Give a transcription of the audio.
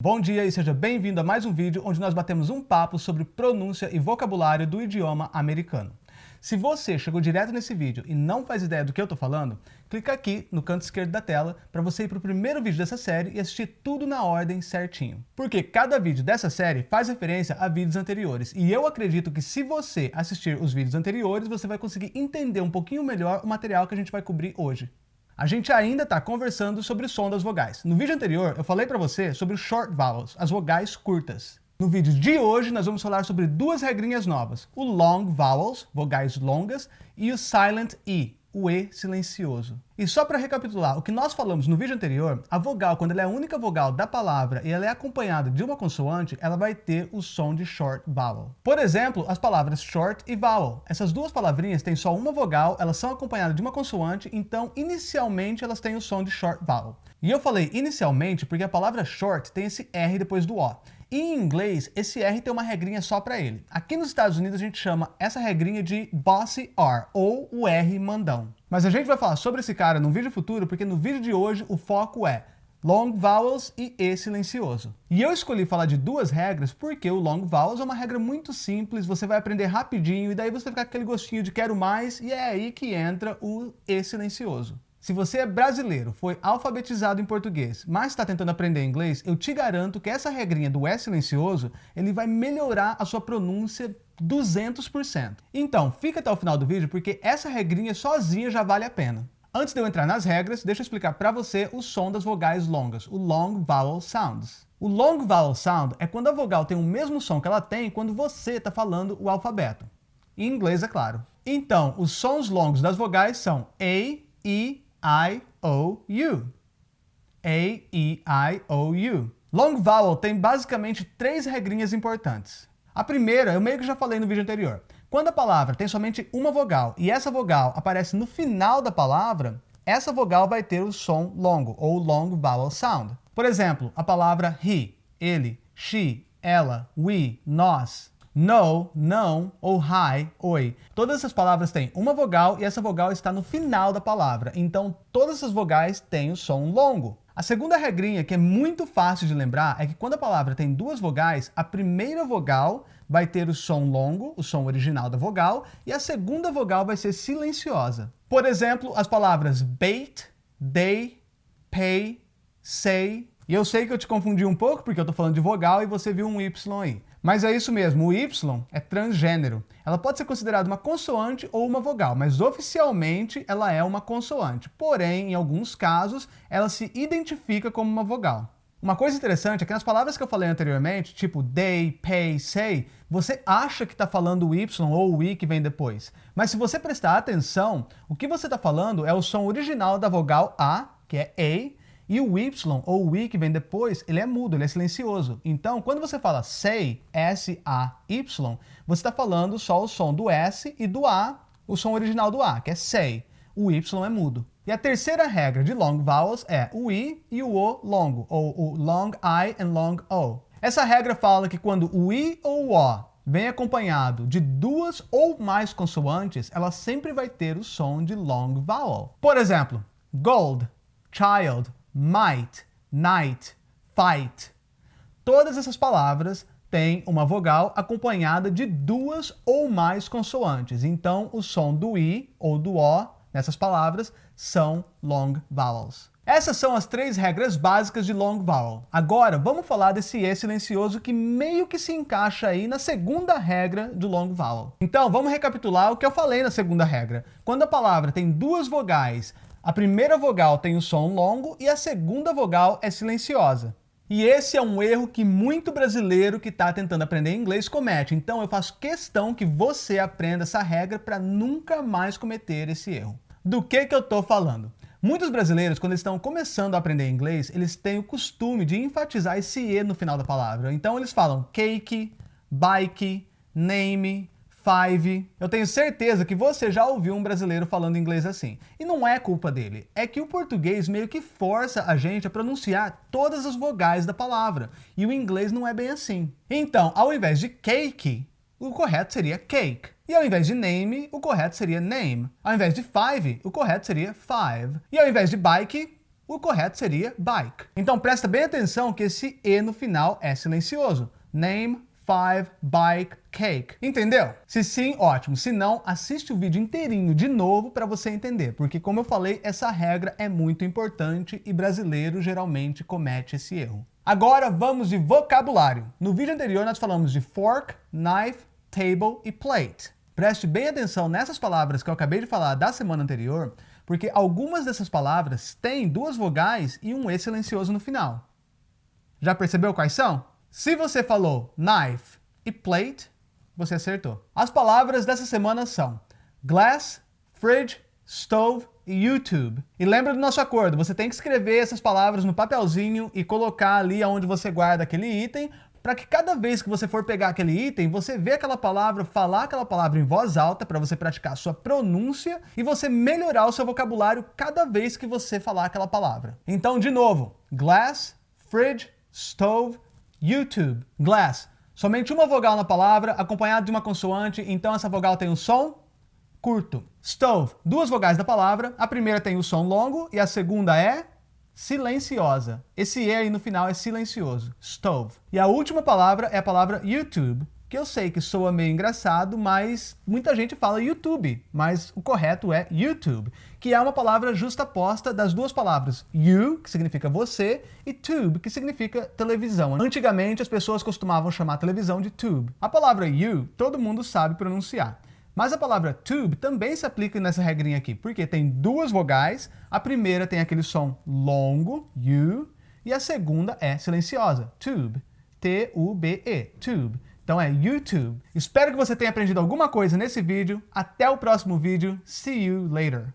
Bom dia e seja bem-vindo a mais um vídeo onde nós batemos um papo sobre pronúncia e vocabulário do idioma americano. Se você chegou direto nesse vídeo e não faz ideia do que eu estou falando, clica aqui no canto esquerdo da tela para você ir para o primeiro vídeo dessa série e assistir tudo na ordem certinho. Porque cada vídeo dessa série faz referência a vídeos anteriores e eu acredito que se você assistir os vídeos anteriores, você vai conseguir entender um pouquinho melhor o material que a gente vai cobrir hoje. A gente ainda está conversando sobre o som das vogais. No vídeo anterior, eu falei para você sobre os short vowels, as vogais curtas. No vídeo de hoje, nós vamos falar sobre duas regrinhas novas, o long vowels, vogais longas, e o silent E, o E silencioso. E só para recapitular o que nós falamos no vídeo anterior, a vogal, quando ela é a única vogal da palavra e ela é acompanhada de uma consoante, ela vai ter o som de short vowel. Por exemplo, as palavras short e vowel. Essas duas palavrinhas têm só uma vogal, elas são acompanhadas de uma consoante, então inicialmente elas têm o som de short vowel. E eu falei inicialmente porque a palavra short tem esse R depois do O. Em inglês, esse R tem uma regrinha só para ele. Aqui nos Estados Unidos a gente chama essa regrinha de Bossy R, ou o R mandão. Mas a gente vai falar sobre esse cara num vídeo futuro, porque no vídeo de hoje o foco é long vowels e E silencioso. E eu escolhi falar de duas regras porque o long vowels é uma regra muito simples, você vai aprender rapidinho e daí você fica com aquele gostinho de quero mais e é aí que entra o E silencioso. Se você é brasileiro, foi alfabetizado em português, mas está tentando aprender inglês, eu te garanto que essa regrinha do S silencioso, ele vai melhorar a sua pronúncia 200%. Então, fica até o final do vídeo porque essa regrinha sozinha já vale a pena. Antes de eu entrar nas regras, deixa eu explicar para você o som das vogais longas, o long vowel sounds. O long vowel sound é quando a vogal tem o mesmo som que ela tem quando você está falando o alfabeto. Em inglês, é claro. Então, os sons longos das vogais são A, E, I-O-U. A-E-I-O-U. Long vowel tem basicamente três regrinhas importantes. A primeira, eu meio que já falei no vídeo anterior. Quando a palavra tem somente uma vogal e essa vogal aparece no final da palavra, essa vogal vai ter o som longo, ou long vowel sound. Por exemplo, a palavra he, ele, she, ela, we, nós no, não ou hi, oi. Todas essas palavras têm uma vogal e essa vogal está no final da palavra. Então, todas essas vogais têm o som longo. A segunda regrinha, que é muito fácil de lembrar, é que quando a palavra tem duas vogais, a primeira vogal vai ter o som longo, o som original da vogal, e a segunda vogal vai ser silenciosa. Por exemplo, as palavras bait, they, pay, say. E eu sei que eu te confundi um pouco, porque eu estou falando de vogal e você viu um Y aí. Mas é isso mesmo, o Y é transgênero. Ela pode ser considerada uma consoante ou uma vogal, mas oficialmente ela é uma consoante. Porém, em alguns casos, ela se identifica como uma vogal. Uma coisa interessante é que nas palavras que eu falei anteriormente, tipo they, pay, say, você acha que está falando o Y ou o I que vem depois. Mas se você prestar atenção, o que você está falando é o som original da vogal A, que é A, e o Y, ou o I que vem depois, ele é mudo, ele é silencioso. Então, quando você fala say, S-A-Y, você está falando só o som do S e do A, o som original do A, que é say. O Y é mudo. E a terceira regra de long vowels é o I e o O longo, ou o long I and long O. Essa regra fala que quando o I ou o O vem acompanhado de duas ou mais consoantes, ela sempre vai ter o som de long vowel. Por exemplo, gold, child, might, night, fight. Todas essas palavras têm uma vogal acompanhada de duas ou mais consoantes. Então, o som do I ou do O nessas palavras são long vowels. Essas são as três regras básicas de long vowel. Agora, vamos falar desse E silencioso que meio que se encaixa aí na segunda regra do long vowel. Então, vamos recapitular o que eu falei na segunda regra. Quando a palavra tem duas vogais a primeira vogal tem o som longo e a segunda vogal é silenciosa. E esse é um erro que muito brasileiro que está tentando aprender inglês comete. Então eu faço questão que você aprenda essa regra para nunca mais cometer esse erro. Do que, que eu estou falando? Muitos brasileiros, quando estão começando a aprender inglês, eles têm o costume de enfatizar esse E no final da palavra. Então eles falam cake, bike, name, five. Eu tenho certeza que você já ouviu um brasileiro falando inglês assim. E não é culpa dele, é que o português meio que força a gente a pronunciar todas as vogais da palavra. E o inglês não é bem assim. Então, ao invés de cake, o correto seria cake. E ao invés de name, o correto seria name. Ao invés de five, o correto seria five. E ao invés de bike, o correto seria bike. Então presta bem atenção que esse E no final é silencioso. Name five bike cake. Entendeu? Se sim, ótimo. Se não, assiste o vídeo inteirinho de novo para você entender, porque como eu falei, essa regra é muito importante e brasileiro geralmente comete esse erro. Agora vamos de vocabulário. No vídeo anterior nós falamos de fork, knife, table e plate. Preste bem atenção nessas palavras que eu acabei de falar da semana anterior, porque algumas dessas palavras têm duas vogais e um E silencioso no final. Já percebeu quais são? Se você falou knife e plate, você acertou. As palavras dessa semana são glass, fridge, stove e YouTube. E lembra do nosso acordo, você tem que escrever essas palavras no papelzinho e colocar ali onde você guarda aquele item, para que cada vez que você for pegar aquele item, você vê aquela palavra, falar aquela palavra em voz alta, para você praticar a sua pronúncia e você melhorar o seu vocabulário cada vez que você falar aquela palavra. Então, de novo, glass, fridge, stove, YouTube, glass. Somente uma vogal na palavra, acompanhada de uma consoante, então essa vogal tem um som curto. Stove, duas vogais da palavra, a primeira tem o som longo e a segunda é silenciosa. Esse E aí no final é silencioso. Stove. E a última palavra é a palavra YouTube, que eu sei que soa meio engraçado, mas muita gente fala YouTube, mas o correto é YouTube, que é uma palavra justaposta das duas palavras you, que significa você, e tube, que significa televisão. Antigamente as pessoas costumavam chamar televisão de tube. A palavra you todo mundo sabe pronunciar. Mas a palavra tube também se aplica nessa regrinha aqui, porque tem duas vogais, a primeira tem aquele som longo, you, e a segunda é silenciosa, tube, T-U-B-E, tube. Então é YouTube. Espero que você tenha aprendido alguma coisa nesse vídeo. Até o próximo vídeo. See you later.